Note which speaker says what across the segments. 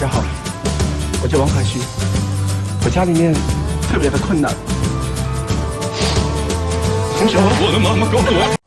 Speaker 1: 家好，我叫王凯旭，我家里面特别的困难。从小我的妈妈告诉我。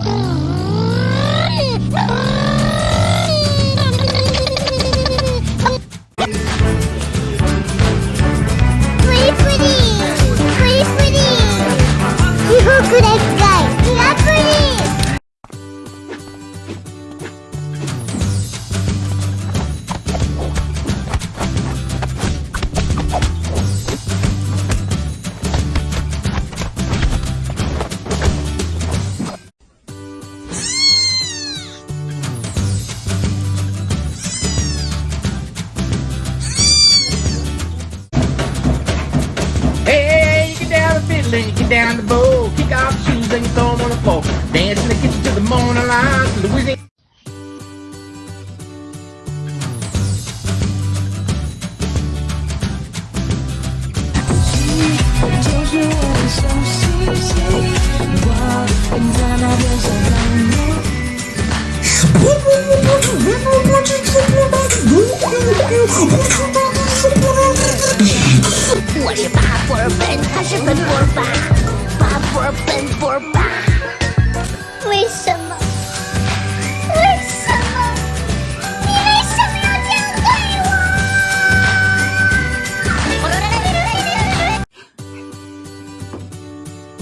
Speaker 2: Then you get down the bowl, kick off shoes and you throw them on the floor. Dance in the kitchen till the morning light, Louisiana.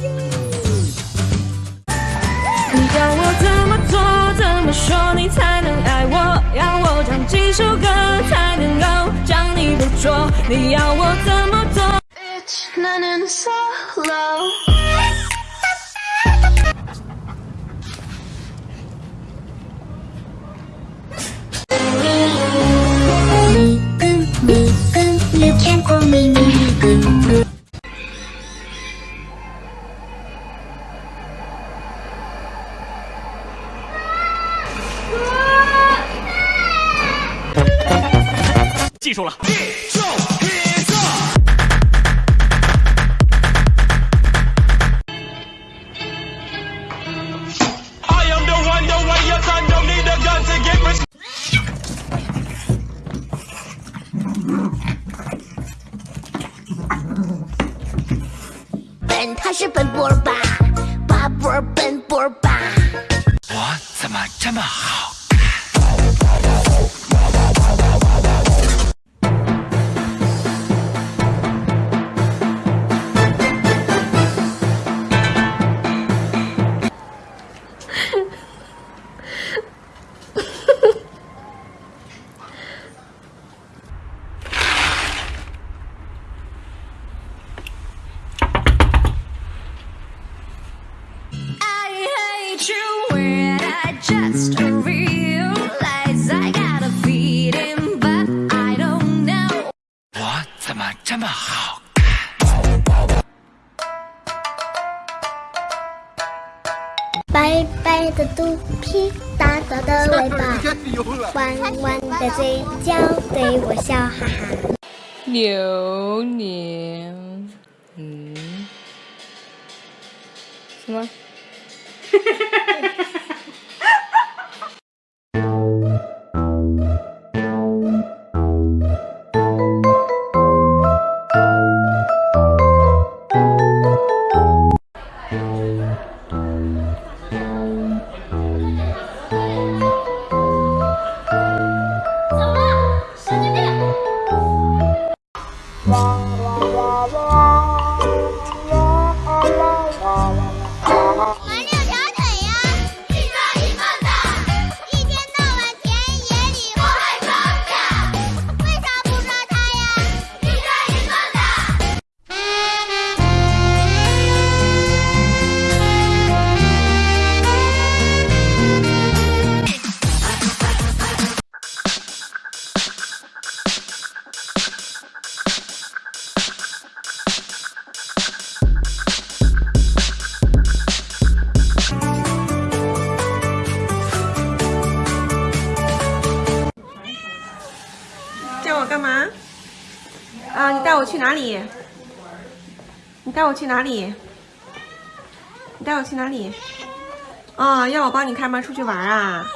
Speaker 3: 你要我
Speaker 4: 怎么做？怎么说你才能爱我？要我唱几首歌才能够将你捕捉？你要我怎么做
Speaker 5: 记住了。
Speaker 3: 笨，他是笨波儿吧，巴波儿笨波儿吧。
Speaker 5: 我怎么这么好？
Speaker 3: 白白的肚皮，大大的尾巴，弯弯的嘴角，对我笑哈哈。
Speaker 4: 牛年，嗯，什么？
Speaker 6: 我去哪里？你带我去哪里？你带我去哪里？啊，要我帮你开门出去玩啊？